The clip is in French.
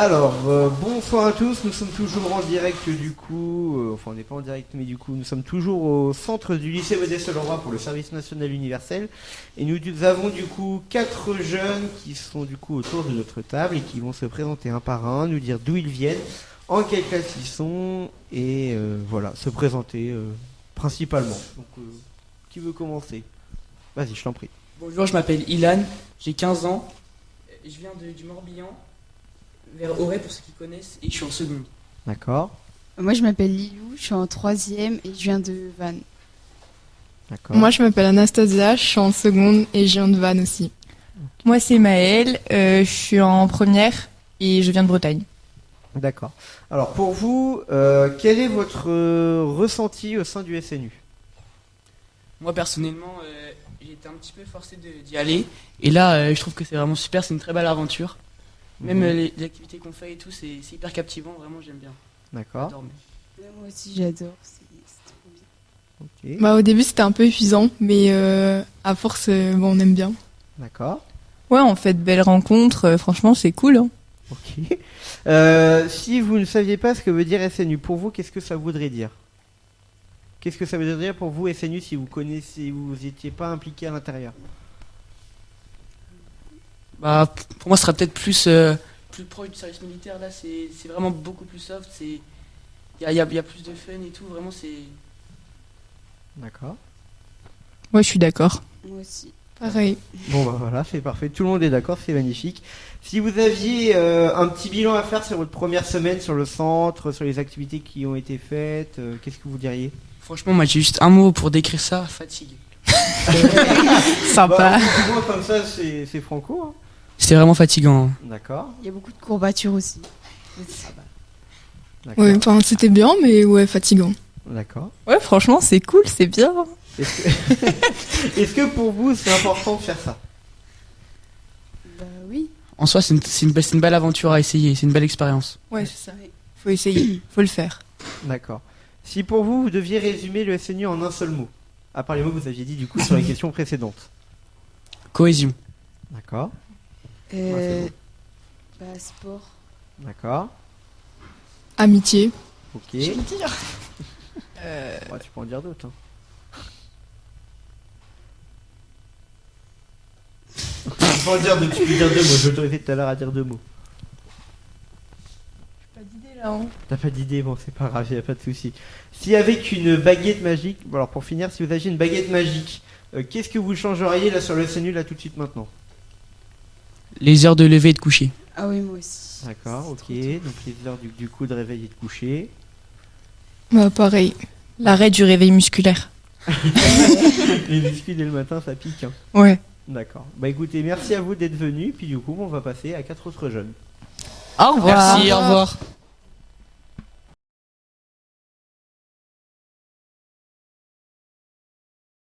Alors, euh, bonsoir à tous, nous sommes toujours en direct du coup, euh, enfin on n'est pas en direct mais du coup nous sommes toujours au centre du lycée Modeste Leroy pour le service national universel. Et nous avons du coup quatre jeunes qui sont du coup autour de notre table et qui vont se présenter un par un, nous dire d'où ils viennent, en quelle classe ils sont et euh, voilà, se présenter principalement. Donc qui veut commencer? Vas-y, je t'en prie. Bonjour, je m'appelle Ilan, j'ai 15 ans, je viens du Morbihan, vers Auray pour ceux qui connaissent, et je suis en seconde. D'accord, Moi, je m'appelle Lilou, je suis en troisième et je viens de Vannes. d'accord. Moi, je m'appelle Anastasia, je suis en seconde et je viens de Vannes aussi. Moi, c'est Maëlle, euh, je suis en première et je viens de Bretagne. D'accord. Alors pour vous, euh, quel est votre euh, ressenti au sein du SNU Moi personnellement, euh, j'ai été un petit peu forcé d'y aller, et là euh, je trouve que c'est vraiment super, c'est une très belle aventure. Même Mhm. euh, les, les activités qu'on fait et tout, c'est hyper captivant, vraiment j'aime bien. D'accord. Mais- Moi aussi, j'adore, c'est trop bien. Ok. Bah, au début, c'était un peu épuisant, mais euh, à force, euh, bon, on aime bien. D'accord. Ouais, on fait de belles rencontres, euh, franchement, c'est cool. Hein. Ok. Euh, si vous ne saviez pas ce que veut dire SNU, pour vous, qu'est-ce que ça voudrait dire? Qu'est-ce que ça veut dire pour vous SNU si vous connaissez, vous n'étiez pas impliqué à l'intérieur? Bah, pour moi, ce sera peut-être plus, euh, plus proche du service militaire, là c'est c'est vraiment beaucoup plus soft, c'est- il y a, il y a- il y a plus de fun et tout, vraiment c'est... D'accord. Ouais, je suis d'accord. Moi aussi. Pareil. Bon bah voilà, c'est parfait. Tout le monde est d'accord, c'est magnifique. Si vous aviez euh, un petit bilan à faire sur votre première semaine sur le centre, sur les activités qui ont été faites, euh, qu'est-ce que vous diriez? Franchement, moi j'ai juste un mot pour décrire ça, fatigue. Sympa. Bah, comme ça, c'est c'est franco. hein. C'était vraiment fatigant. hein. D'accord. Il y a beaucoup de courbatures aussi. D'accord. Ouais, enfin, c'était bien, mais ouais, fatigant. D'accord. Ouais, franchement, c'est cool, c'est bien. Est-ce que... Pour vous c'est important de faire ça? Bah oui. En soi, c'est une, c'est une, be- c'est une belle aventure à essayer, c'est une belle expérience. Ouais, c'est ça. Faut essayer, faut le faire. D'accord. Si pour vous vous deviez résumer le SNU en un seul mot, à part les mots que vous aviez dit du coup sur les questions précédentes. Cohésion. D'accord. Euh, Ouais, bah, sport. D'accord. Amitié. Ok. Euh, Ouais, tu peux en dire d'autres. hein. tu peux en dire deux, tu peux dire deux mots. Je vais t'autoriser tout à l'heure à dire deux mots. pas d'idée là. Hein. T'as pas d'idée, bon c'est pas grave, y a pas de souci. Si avec une baguette magique, bon, alors pour finir, si vous aviez une baguette magique, euh, qu'est-ce que vous changeriez là sur le SNU là tout de suite maintenant? Les heures de lever et de coucher. Ah oui, moi aussi. D'accord, ok. Donc les heures du, du coup de réveil et de coucher. Bah, pareil. L'arrêt du réveil musculaire. les muscles dès le matin ça pique. hein. Ouais. D'accord. Bah écoutez, merci à vous d'être venus. Puis du coup, on va passer à quatre autres jeunes. Au revoir. Merci, au revoir.